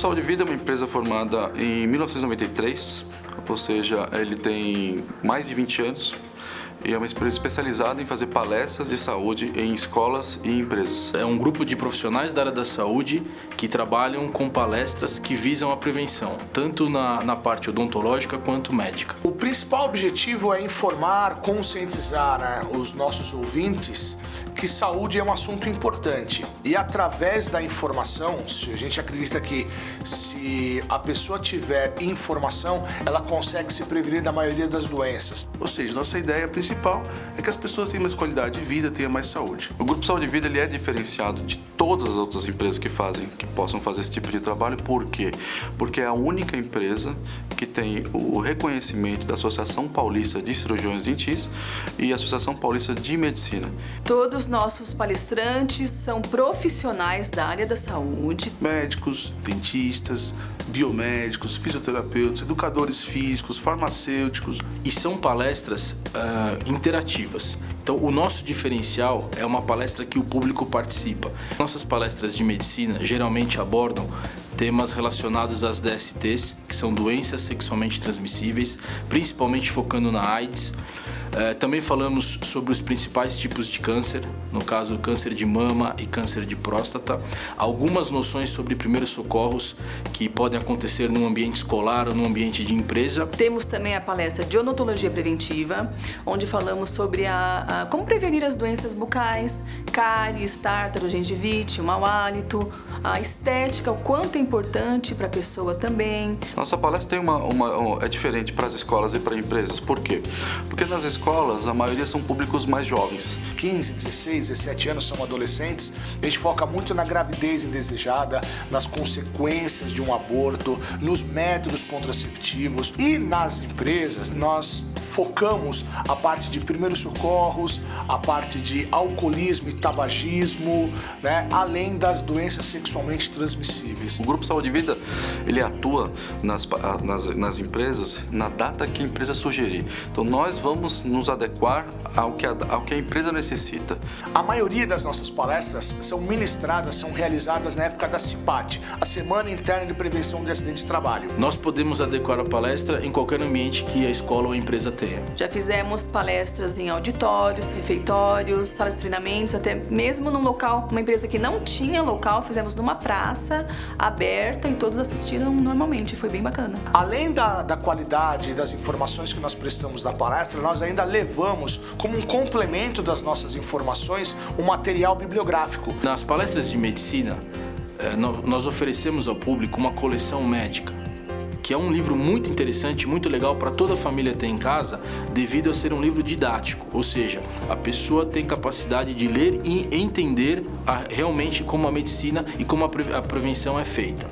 Saúde e Vida é uma empresa formada em 1993, ou seja, ele tem mais de 20 anos e é uma empresa especializada em fazer palestras de saúde em escolas e empresas. É um grupo de profissionais da área da saúde que trabalham com palestras que visam a prevenção, tanto na, na parte odontológica quanto médica. O principal objetivo é informar, conscientizar né, os nossos ouvintes que saúde é um assunto importante e através da informação, se a gente acredita que se a pessoa tiver informação, ela consegue se prevenir da maioria das doenças. Ou seja, nossa ideia principal é que as pessoas tenham mais qualidade de vida, tenham mais saúde. O Grupo Saúde e Vida ele é diferenciado de todas as outras empresas que fazem, que possam fazer esse tipo de trabalho. Por quê? Porque é a única empresa que tem o reconhecimento da Associação Paulista de Cirurgiões Dentistas e Associação Paulista de Medicina. Todos nossos palestrantes são profissionais da área da saúde. Médicos, dentistas, biomédicos, fisioterapeutas, educadores físicos, farmacêuticos. E são palestras uh, interativas. Então, o nosso diferencial é uma palestra que o público participa. Nossas palestras de medicina geralmente abordam temas relacionados às DSTs, que são doenças sexualmente transmissíveis, principalmente focando na AIDS. É, também falamos sobre os principais tipos de câncer, no caso câncer de mama e câncer de próstata, algumas noções sobre primeiros socorros que podem acontecer no ambiente escolar ou no ambiente de empresa. Temos também a palestra de odontologia preventiva, onde falamos sobre a, a como prevenir as doenças bucais, cáries, tártaro, gengivite, mau hálito, a estética, o quanto é importante para a pessoa também. Nossa palestra tem uma, uma, é diferente para as escolas e para empresas. Por quê? Porque nas escolas a maioria são públicos mais jovens. 15, 16, 17 anos são adolescentes. A gente foca muito na gravidez indesejada, nas consequências de um aborto, nos métodos contraceptivos e nas empresas nós focamos a parte de primeiros socorros, a parte de alcoolismo e tabagismo, né, além das doenças sexualmente transmissíveis. O Grupo Saúde e Vida ele atua nas, nas, nas empresas na data que a empresa sugerir. Então nós vamos nos adequar ao que, a, ao que a empresa necessita. A maioria das nossas palestras são ministradas, são realizadas na época da CIPAT, a Semana Interna de Prevenção de Acidente de Trabalho. Nós podemos adequar a palestra em qualquer ambiente que a escola ou a empresa Já fizemos palestras em auditórios, refeitórios, salas de treinamentos, até mesmo num local, uma empresa que não tinha local, fizemos numa praça aberta e todos assistiram normalmente, foi bem bacana. Além da, da qualidade das informações que nós prestamos da palestra, nós ainda levamos como um complemento das nossas informações um material bibliográfico. Nas palestras de medicina, eh, nós oferecemos ao público uma coleção médica que é um livro muito interessante, muito legal para toda a família ter em casa, devido a ser um livro didático, ou seja, a pessoa tem capacidade de ler e entender a, realmente como a medicina e como a, pre, a prevenção é feita.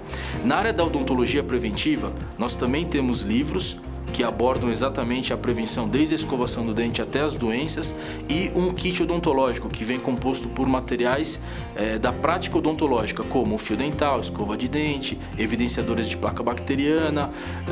Na área da odontologia preventiva, nós também temos livros que abordam exatamente a prevenção desde a escovação do dente até as doenças e um kit odontológico que vem composto por materiais é, da prática odontológica como fio dental, escova de dente, evidenciadores de placa bacteriana,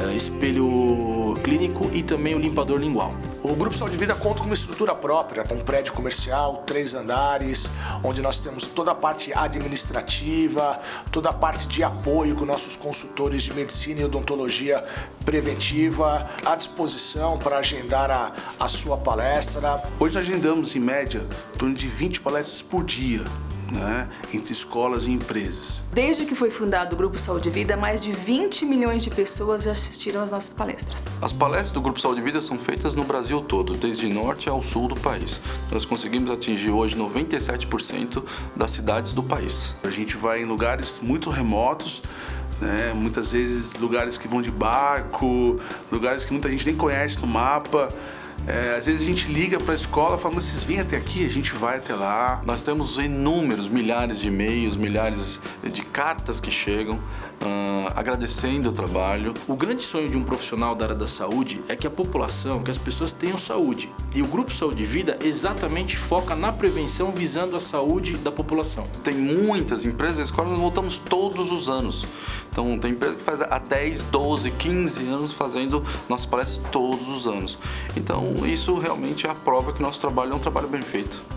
é, espelho clínico e também o limpador lingual. O Grupo Saúde Vida conta com uma estrutura própria, um prédio comercial, três andares, onde nós temos toda a parte administrativa, toda a parte de apoio com nossos consultores de medicina e odontologia preventiva, à disposição para agendar a, a sua palestra. Hoje nós agendamos, em média, em torno de 20 palestras por dia. Né, entre escolas e empresas. Desde que foi fundado o Grupo Saúde e Vida, mais de 20 milhões de pessoas já assistiram às nossas palestras. As palestras do Grupo Saúde e Vida são feitas no Brasil todo, desde norte ao sul do país. Nós conseguimos atingir hoje 97% das cidades do país. A gente vai em lugares muito remotos, né? muitas vezes lugares que vão de barco, lugares que muita gente nem conhece no mapa. É, às vezes a gente liga para a escola fala, mas vocês vêm até aqui, a gente vai até lá. Nós temos inúmeros, milhares de e-mails, milhares de cartas que chegam uh, agradecendo o trabalho. O grande sonho de um profissional da área da saúde é que a população, que as pessoas tenham saúde. E o Grupo Saúde e Vida exatamente foca na prevenção visando a saúde da população. Tem muitas empresas, escolas, nós voltamos todos os anos. Então tem empresa que faz há 10, 12, 15 anos fazendo nossas palestras todos os anos. Então isso realmente é a prova que nosso trabalho é um trabalho bem feito.